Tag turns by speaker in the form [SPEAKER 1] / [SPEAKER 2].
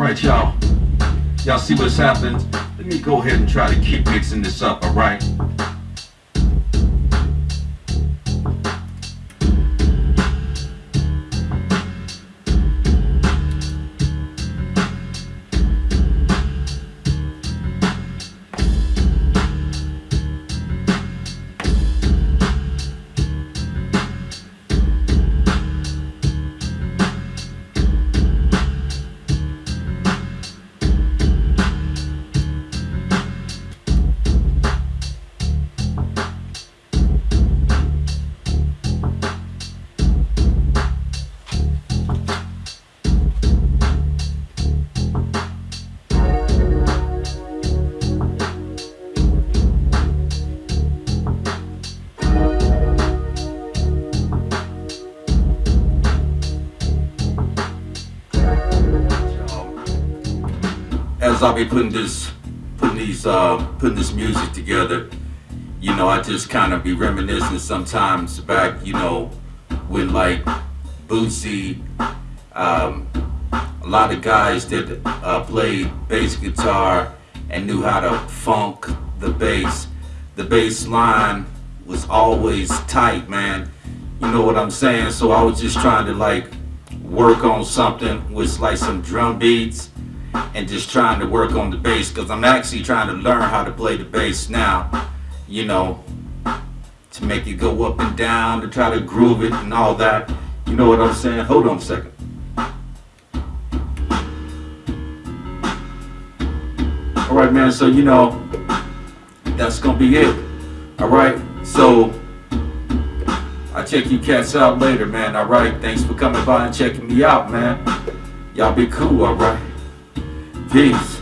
[SPEAKER 1] Alright, y'all. Y'all see what's happened? Let me go ahead and try to keep mixing this up, alright? As I'll be putting this, putting these, uh, putting this music together, you know, I just kind of be reminiscing sometimes back, you know, when like Bootsy, um, a lot of guys that uh, played bass guitar and knew how to funk the bass. The bass line was always tight, man. You know what I'm saying? So I was just trying to like work on something with like some drum beats and just trying to work on the bass because I'm actually trying to learn how to play the bass now, you know, to make it go up and down, to try to groove it and all that. You know what I'm saying? Hold on a second. Alright man, so you know, that's gonna be it. Alright, so I'll check you cats out later, man. Alright, thanks for coming by and checking me out, man. Y'all be cool, alright? vez.